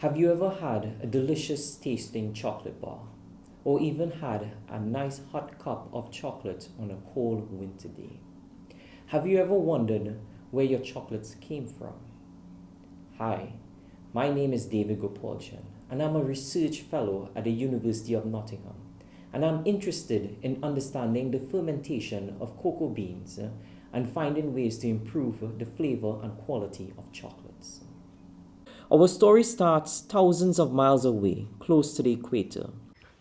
Have you ever had a delicious tasting chocolate bar? Or even had a nice hot cup of chocolate on a cold winter day? Have you ever wondered where your chocolates came from? Hi, my name is David Gopaulchan, and I'm a research fellow at the University of Nottingham. And I'm interested in understanding the fermentation of cocoa beans and finding ways to improve the flavor and quality of chocolates. Our story starts thousands of miles away, close to the equator.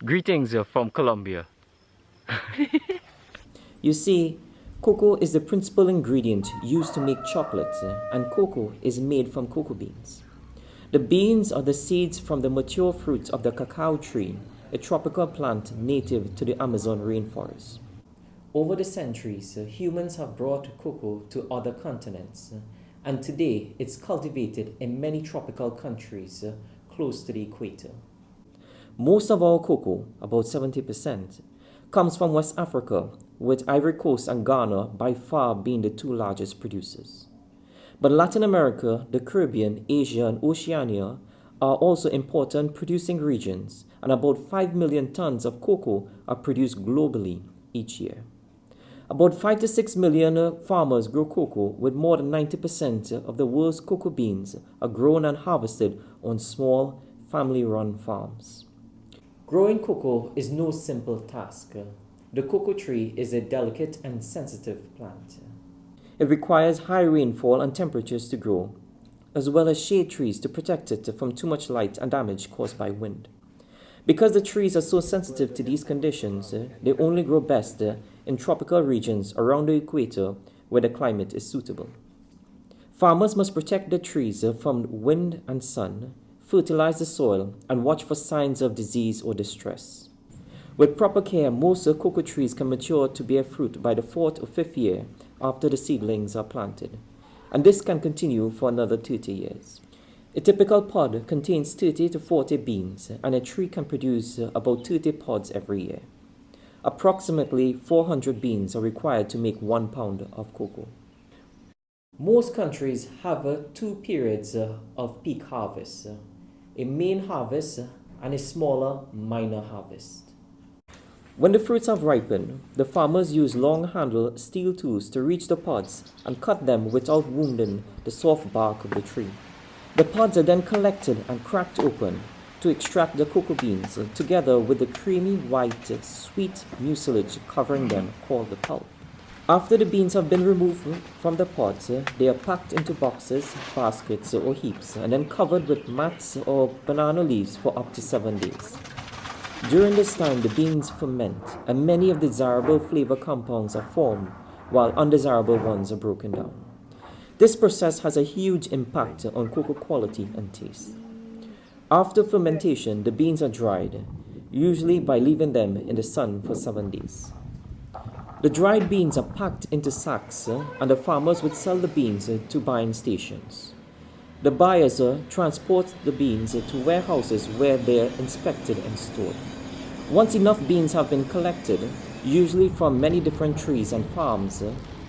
Greetings from Colombia. You see, cocoa is the principal ingredient used to make chocolate, and cocoa is made from cocoa beans. The beans are the seeds from the mature fruit of the cacao tree, a tropical plant native to the Amazon rainforest. Over the centuries, humans have brought cocoa to other continents, and today it's cultivated in many tropical countries uh, close to the equator. Most of our cocoa, about 70%, comes from West Africa, with Ivory Coast and Ghana by far being the two largest producers. But Latin America, the Caribbean, Asia, and Oceania are also important producing regions, and about 5 million tons of cocoa are produced globally each year. About 5 to 6 million uh, farmers grow cocoa, with more than 90% of the world's cocoa beans are grown and harvested on small, family run farms. Growing cocoa is no simple task. The cocoa tree is a delicate and sensitive plant. It requires high rainfall and temperatures to grow, as well as shade trees to protect it from too much light and damage caused by wind. Because the trees are so sensitive to these conditions, they only grow best in tropical regions around the equator where the climate is suitable. Farmers must protect the trees from wind and sun, fertilize the soil, and watch for signs of disease or distress. With proper care, most cocoa trees can mature to bear fruit by the fourth or fifth year after the seedlings are planted, and this can continue for another 30 years. A typical pod contains 30 to 40 beans, and a tree can produce about 30 pods every year. Approximately 400 beans are required to make one pound of cocoa. Most countries have uh, two periods uh, of peak harvest uh, a main harvest and a smaller minor harvest. When the fruits have ripened, the farmers use long handled steel tools to reach the pods and cut them without wounding the soft bark of the tree. The pods are then collected and cracked open to extract the cocoa beans uh, together with the creamy white sweet mucilage covering them called the pulp. After the beans have been removed from the pods, uh, they are packed into boxes, baskets, or heaps and then covered with mats or banana leaves for up to seven days. During this time, the beans ferment and many of the desirable flavor compounds are formed while undesirable ones are broken down. This process has a huge impact on cocoa quality and taste. After fermentation, the beans are dried, usually by leaving them in the sun for seven days. The dried beans are packed into sacks, uh, and the farmers would sell the beans uh, to buying stations. The buyers uh, transport the beans to warehouses where they are inspected and stored. Once enough beans have been collected, usually from many different trees and farms,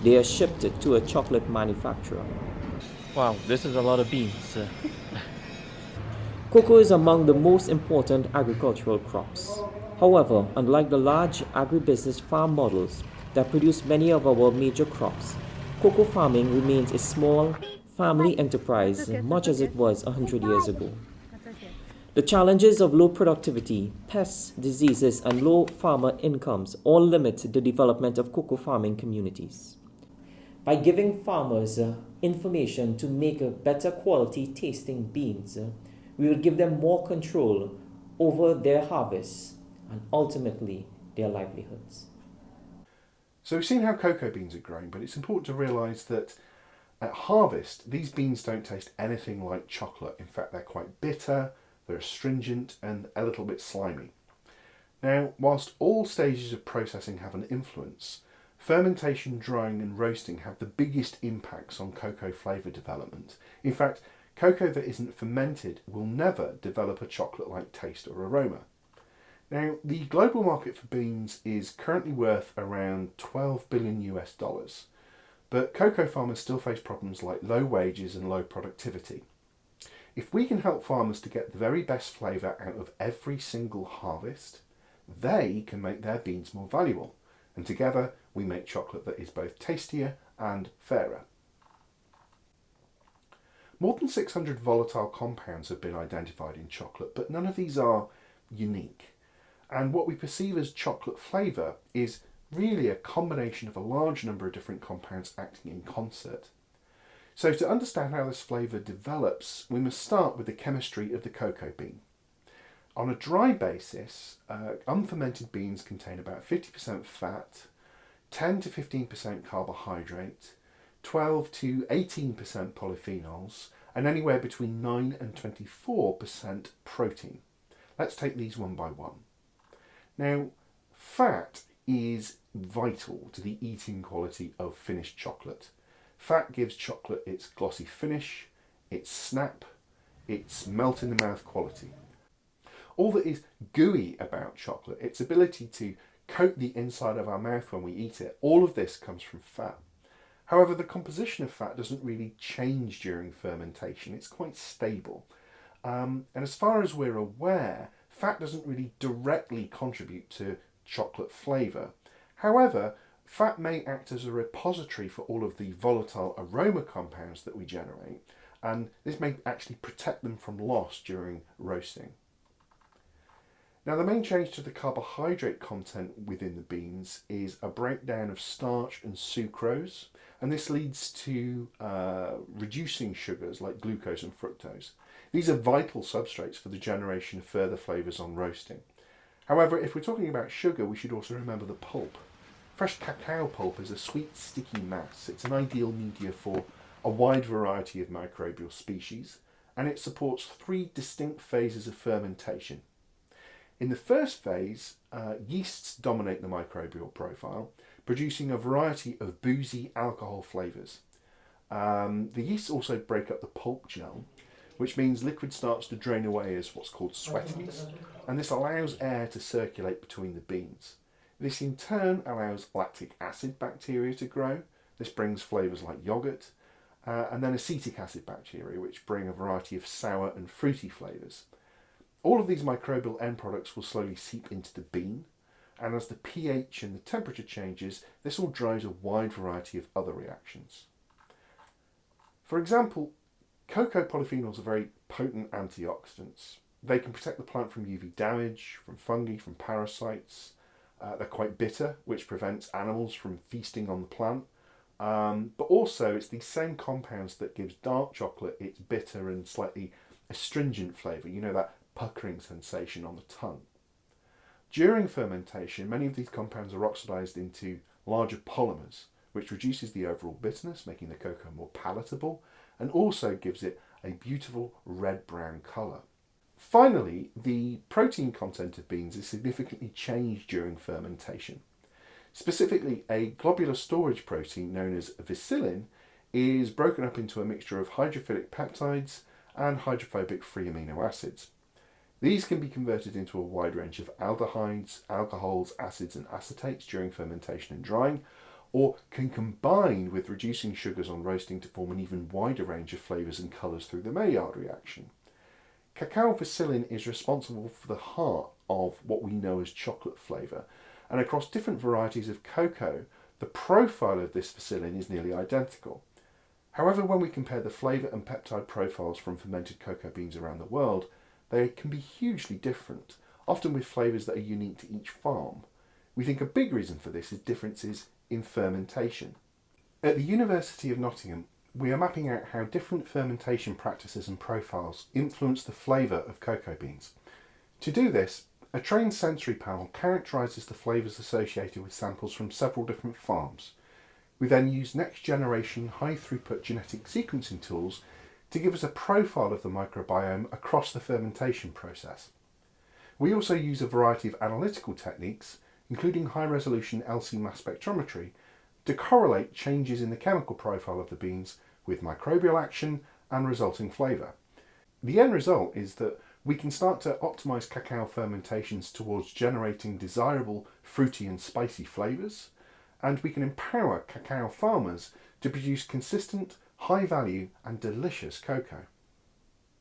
they are shipped to a chocolate manufacturer. Wow, this is a lot of beans. Cocoa is among the most important agricultural crops. However, unlike the large agribusiness farm models that produce many of our major crops, cocoa farming remains a small family enterprise much as it was 100 years ago. The challenges of low productivity, pests, diseases, and low farmer incomes all limit the development of cocoa farming communities. By giving farmers uh, information to make better quality tasting beans, uh, we will give them more control over their harvests and ultimately their livelihoods. So we've seen how cocoa beans are grown, but it's important to realise that at harvest, these beans don't taste anything like chocolate. In fact, they're quite bitter, they're astringent and a little bit slimy. Now, whilst all stages of processing have an influence, fermentation, drying and roasting have the biggest impacts on cocoa flavour development. In fact, Cocoa that isn't fermented will never develop a chocolate-like taste or aroma. Now, the global market for beans is currently worth around 12 billion US dollars, but cocoa farmers still face problems like low wages and low productivity. If we can help farmers to get the very best flavour out of every single harvest, they can make their beans more valuable. And together we make chocolate that is both tastier and fairer. More than 600 volatile compounds have been identified in chocolate, but none of these are unique. And what we perceive as chocolate flavour is really a combination of a large number of different compounds acting in concert. So to understand how this flavour develops, we must start with the chemistry of the cocoa bean. On a dry basis, uh, unfermented beans contain about 50% fat, 10 to 15% carbohydrate, 12 to 18% polyphenols, and anywhere between 9 and 24% protein. Let's take these one by one. Now, fat is vital to the eating quality of finished chocolate. Fat gives chocolate its glossy finish, its snap, its melt in the mouth quality. All that is gooey about chocolate, its ability to coat the inside of our mouth when we eat it, all of this comes from fat. However, the composition of fat doesn't really change during fermentation, it's quite stable. Um, and as far as we're aware, fat doesn't really directly contribute to chocolate flavour. However, fat may act as a repository for all of the volatile aroma compounds that we generate, and this may actually protect them from loss during roasting. Now the main change to the carbohydrate content within the beans is a breakdown of starch and sucrose, and this leads to uh, reducing sugars like glucose and fructose. These are vital substrates for the generation of further flavours on roasting. However, if we're talking about sugar, we should also remember the pulp. Fresh cacao pulp is a sweet, sticky mass. It's an ideal media for a wide variety of microbial species, and it supports three distinct phases of fermentation. In the first phase, uh, yeasts dominate the microbial profile, producing a variety of boozy alcohol flavours. Um, the yeasts also break up the pulp gel, which means liquid starts to drain away as what's called sweaties, and this allows air to circulate between the beans. This in turn allows lactic acid bacteria to grow. This brings flavours like yoghurt, uh, and then acetic acid bacteria, which bring a variety of sour and fruity flavours. All of these microbial end products will slowly seep into the bean, and as the pH and the temperature changes, this all drives a wide variety of other reactions. For example, cocoa polyphenols are very potent antioxidants. They can protect the plant from UV damage, from fungi, from parasites, uh, they're quite bitter, which prevents animals from feasting on the plant. Um, but also, it's these same compounds that gives dark chocolate its bitter and slightly astringent flavour. You know, that puckering sensation on the tongue. During fermentation, many of these compounds are oxidised into larger polymers, which reduces the overall bitterness, making the cocoa more palatable, and also gives it a beautiful red-brown colour. Finally, the protein content of beans is significantly changed during fermentation. Specifically, a globular storage protein known as vicilin is broken up into a mixture of hydrophilic peptides and hydrophobic free amino acids. These can be converted into a wide range of aldehydes, alcohols, acids and acetates during fermentation and drying, or can combine with reducing sugars on roasting to form an even wider range of flavours and colours through the Maillard reaction. Cacao vicilin is responsible for the heart of what we know as chocolate flavour, and across different varieties of cocoa, the profile of this vicilin is nearly identical. However, when we compare the flavour and peptide profiles from fermented cocoa beans around the world, they can be hugely different, often with flavours that are unique to each farm. We think a big reason for this is differences in fermentation. At the University of Nottingham, we are mapping out how different fermentation practices and profiles influence the flavour of cocoa beans. To do this, a trained sensory panel characterises the flavours associated with samples from several different farms. We then use next generation high throughput genetic sequencing tools to give us a profile of the microbiome across the fermentation process. We also use a variety of analytical techniques, including high resolution LC mass spectrometry, to correlate changes in the chemical profile of the beans with microbial action and resulting flavour. The end result is that we can start to optimise cacao fermentations towards generating desirable fruity and spicy flavours, and we can empower cacao farmers to produce consistent, high value and delicious cocoa.